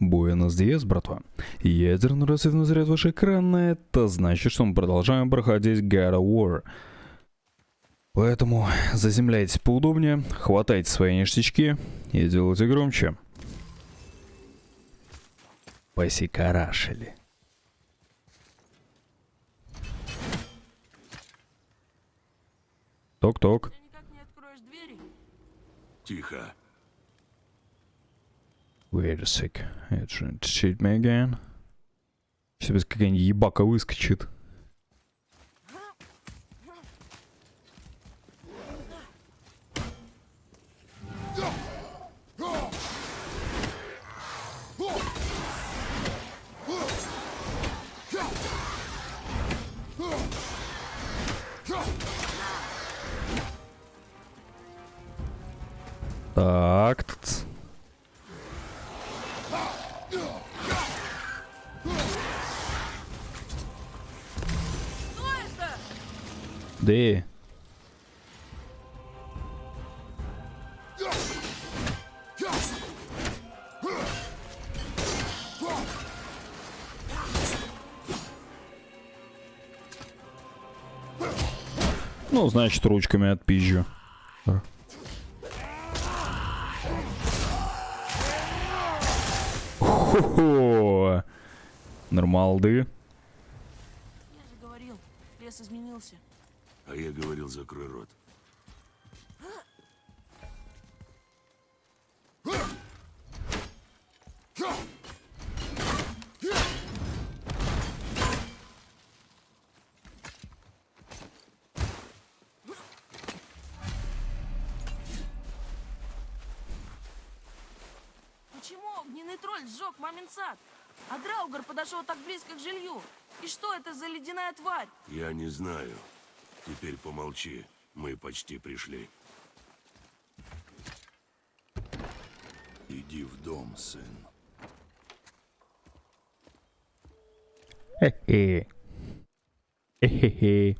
Буэнос Диас, братва. Ядерный рассветный заряд ваш экран, это значит, что мы продолжаем проходить God of War. Поэтому заземляйтесь поудобнее, хватайте свои ништячки и делайте громче. Посикарашили. Ток-ток. Ты никак не откроешь двери? Тихо. Wait a sec. It should cheat me again. Сейчас какая-нибудь ебака выскочит. Да. Ну, значит, ручками отпизжу. Хо-хо! Нормалды. Я же говорил, лес изменился. А я говорил, закрой рот. Почему огненный тролль сжег мамин сад? А Драугар подошел так близко к жилью. И что это за ледяная тварь? Я не знаю. Теперь помолчи. Мы почти пришли. Иди в дом, сын. Хе-хе. Хе-хе-хе.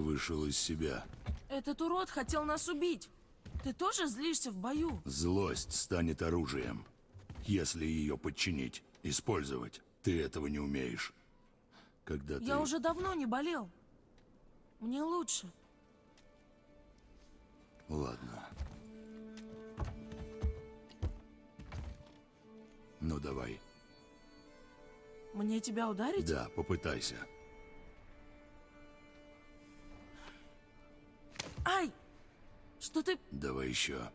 Вышел из себя. Этот урод хотел нас убить. Ты тоже злишься в бою? Злость станет оружием. Если ее подчинить, использовать. Ты этого не умеешь. Когда ты... Я уже давно не болел. Мне лучше. Ладно. Ну давай. Мне тебя ударить? Да, попытайся. Ай! Что ты... Давай еще.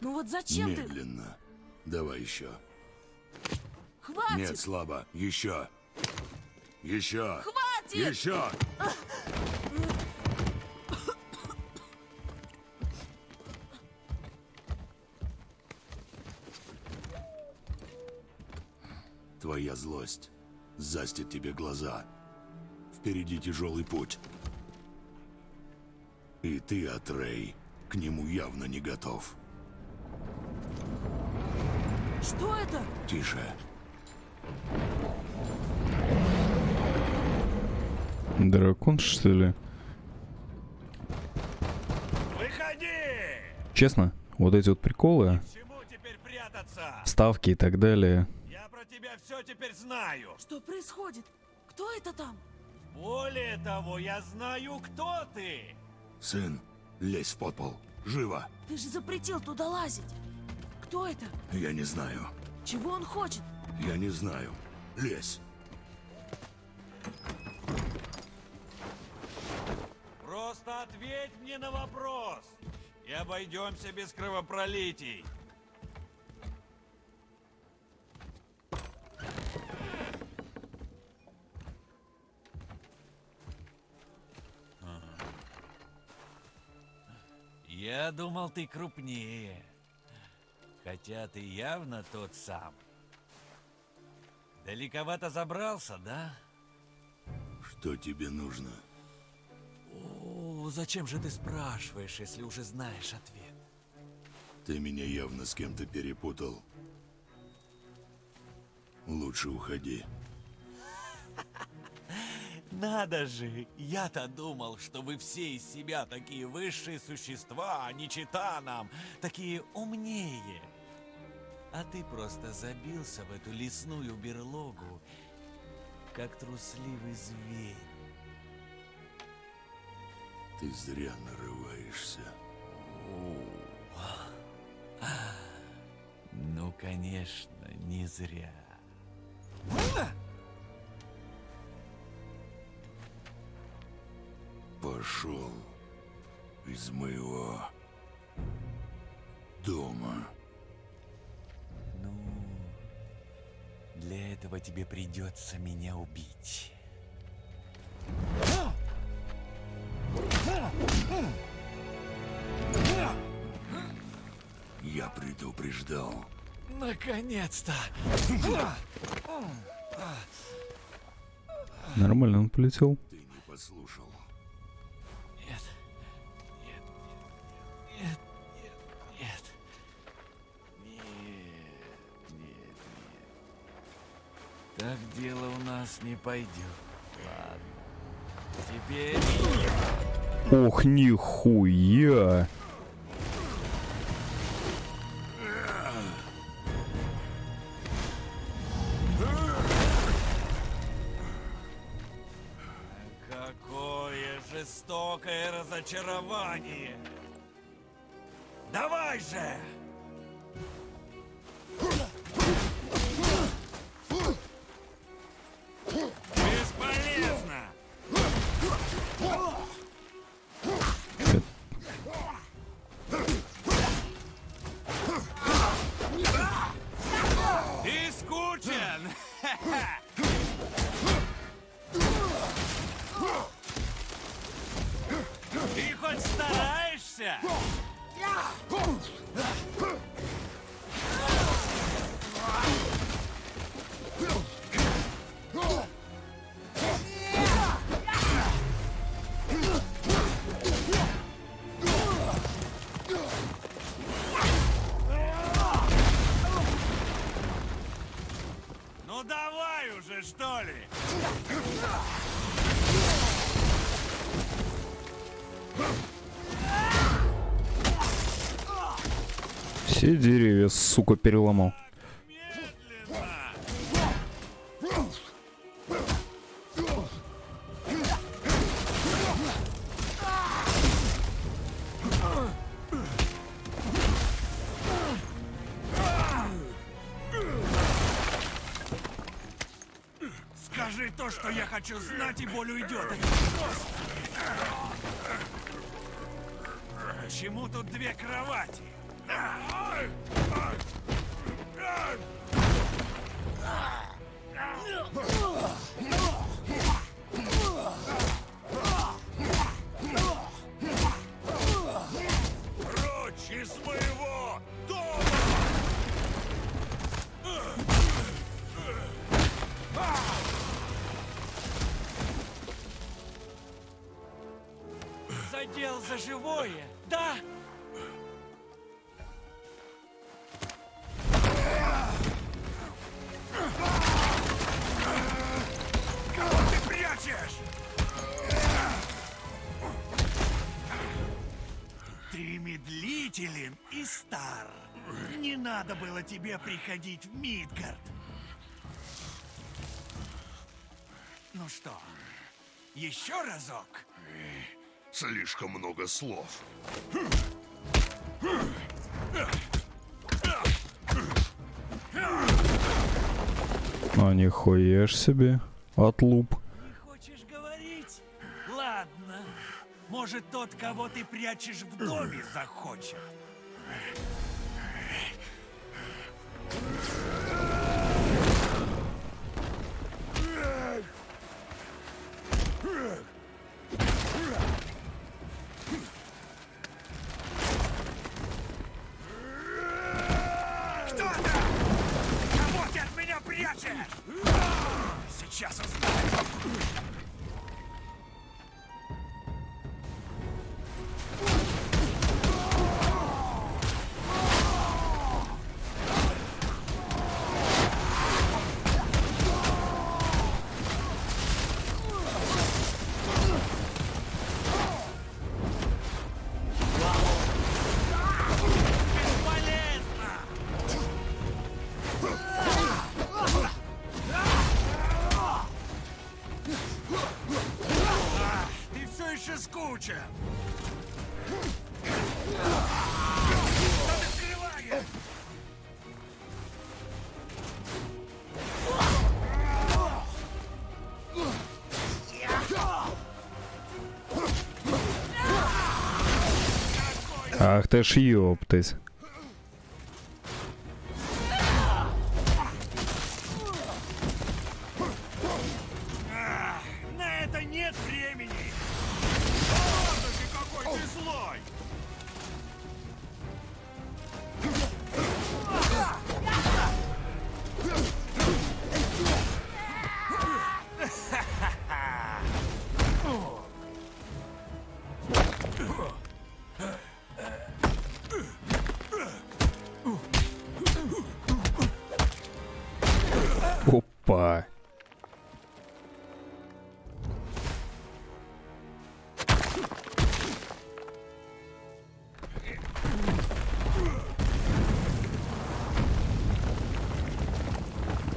Ну вот зачем ты... Медленно. Давай еще. Хватит! Нет, слабо. Еще. Еще. Хватит! Еще. Твоя злость застит тебе глаза. Впереди тяжелый путь. И ты, Атрей, к нему явно не готов. Что это? Тише. Дракон, что ли? Выходи! Честно, вот эти вот приколы, ставки и так далее, Я про тебя все теперь знаю. Что происходит? Кто это там? Более того, я знаю, кто ты. Сын, лезь в подпол. Живо. Ты же запретил туда лазить. Кто это? Я не знаю. Чего он хочет? Я не знаю. Лезь. Просто ответь мне на вопрос. И обойдемся без кровопролитий. Я думал, ты крупнее. Хотя ты явно тот сам. Далековато забрался, да? Что тебе нужно? О, зачем же ты спрашиваешь, если уже знаешь ответ? Ты меня явно с кем-то перепутал. Лучше уходи. Надо же! Я-то думал, что вы все из себя такие высшие существа, а не чита нам, такие умнее. А ты просто забился в эту лесную берлогу, как трусливый зверь. Ты зря нарываешься. Ну, конечно, не зря. Пошел из моего дома. Ну, для этого тебе придется меня убить. Я предупреждал. Наконец-то! нормально он полетел. Ты не послушал. Нас не пойдет. Ладно. Теперь... Ох, нихуя! Какое жестокое разочарование! Давай же! Все деревья, сука, переломал. Скажи то, что я хочу знать, и боль уйдет. Почему тут две кровати? Задел за живое, да? Медлителен и стар. Не надо было тебе приходить в Мидгард. Ну что, еще разок? Слишком много слов. А нихуя ж себе. Отлуп. Не хочешь говорить? Ладно. Может, тот, кого ты прячешь в доме, захочет. Скрываешь? Ах ты ж ёптать.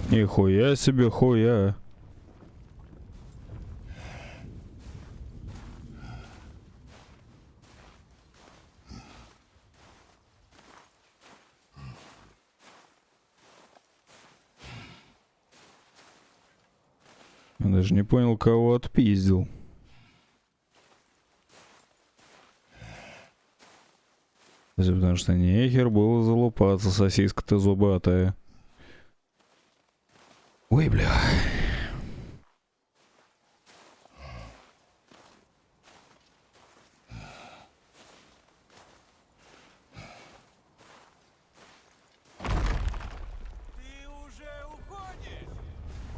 Нихуя себе хуя. Я даже не понял, кого отпиздил. Потому что нехер было залупаться, сосиска-то зубатая. Ой, бля.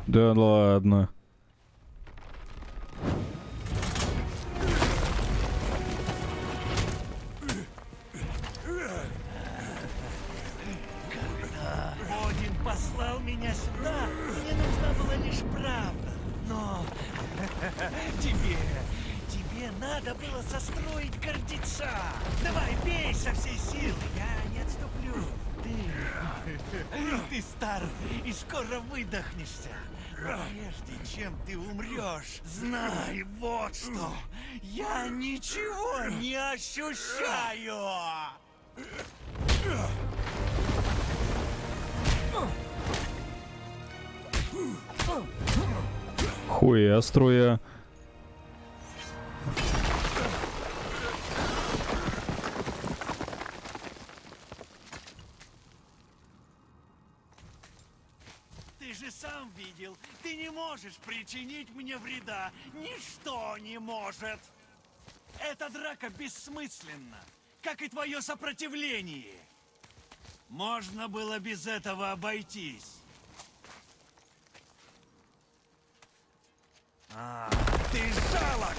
Да ладно. Знай вот что. Я ничего не ощущаю. Хуя струя. Не можешь причинить мне вреда. Ничто не может. Эта драка бессмысленна, как и твое сопротивление. Можно было без этого обойтись. А, ты жалок!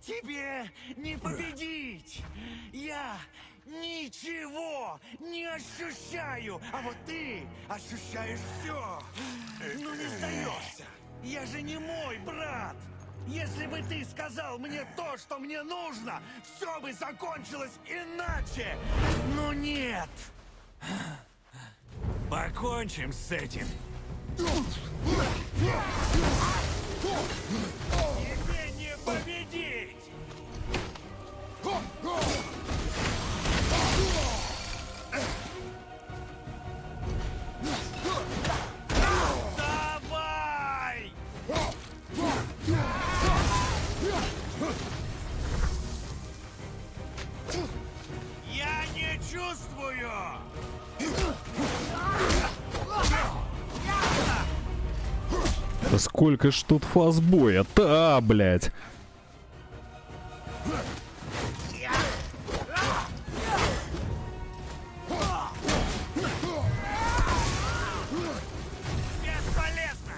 Тебе не победить! Я ничего не ощущаю, а вот ты ощущаешь все. Ну не сдаешься. Я же не мой брат. Если бы ты сказал мне то, что мне нужно, все бы закончилось иначе. Но нет. Покончим с этим. Сколько ж тут фазбоя? Та, блядь. Бесполезно!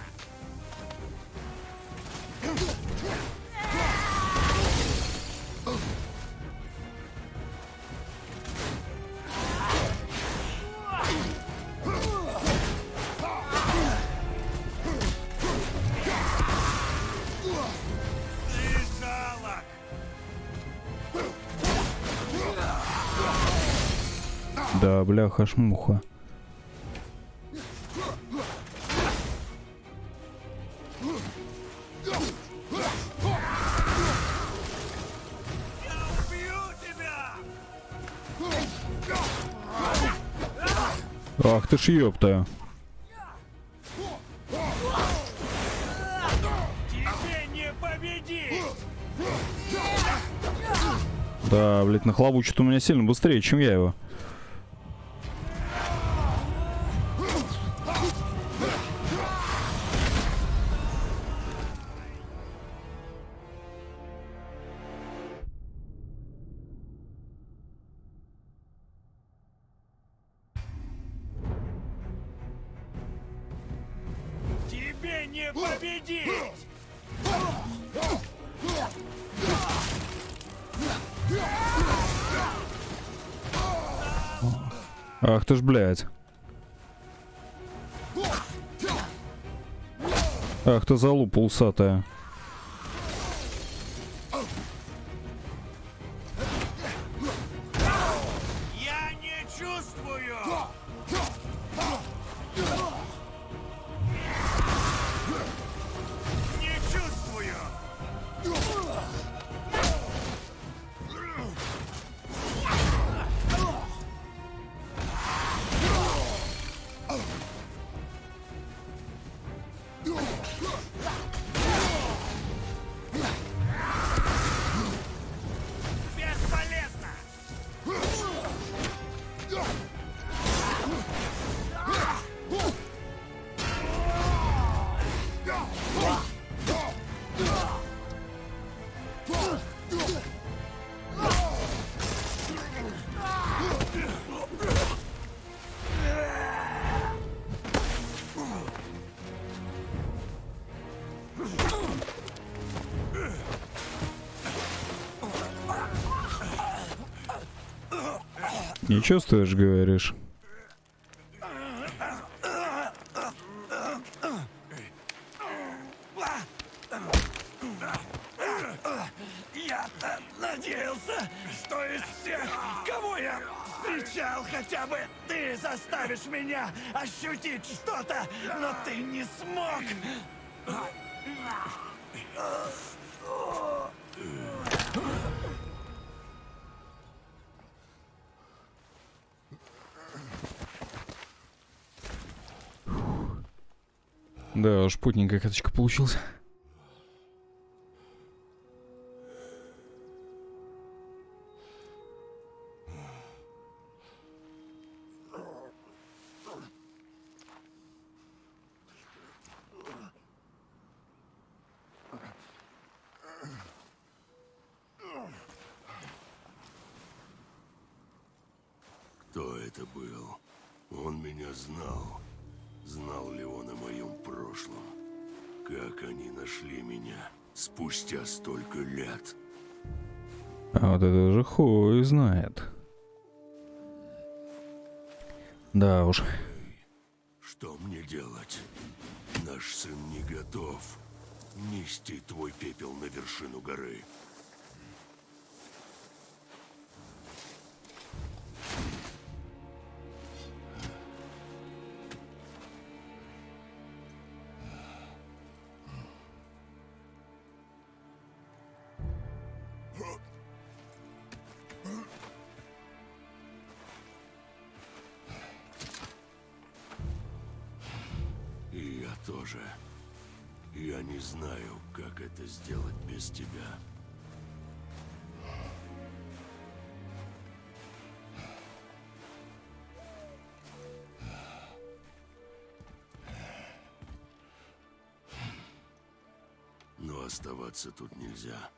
Да, бляха шмуха. Ах ты ж ёпта. Да, блядь, нахлобучит у меня сильно быстрее, чем я его. Ты ж, блядь. Ах ты залупа усатая. Не чувствуешь, говоришь? Надеялся, что из всех, кого я встречал, хотя бы ты заставишь меня ощутить что-то, но ты не смог. Да уж, путненькая каточка получился. Кто это был? Он меня знал. Знал ли он о моем прошлом? Как они нашли меня спустя столько лет? А вот это уже хуй знает. Да уж. Что мне делать? Наш сын не готов. нести твой пепел на вершину горы. Тоже. Я не знаю, как это сделать без тебя. Но оставаться тут нельзя.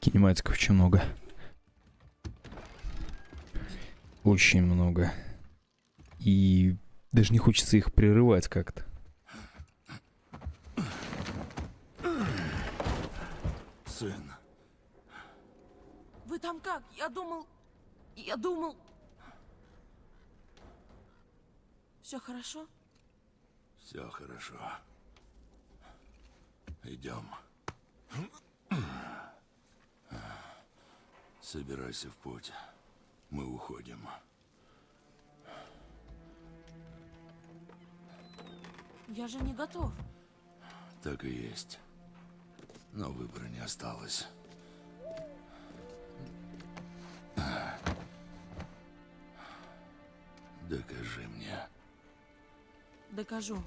Кинематиков очень много. Очень много. И даже не хочется их прерывать как-то. Сын, Вы там как? Я думал... Я думал... Все хорошо? все хорошо. Идем. Собирайся в путь. Мы уходим. Я же не готов. Так и есть. Но выбора не осталось. Докажи мне. Докажу.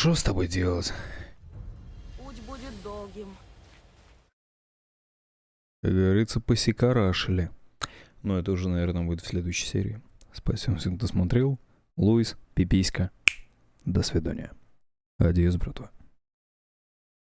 Что с тобой делать? Путь будет долгим. Как говорится, посекарашили. Но это уже, наверное, будет в следующей серии. Спасибо всем, кто смотрел. Луис, пиписька. До свидания. Адьос, братва.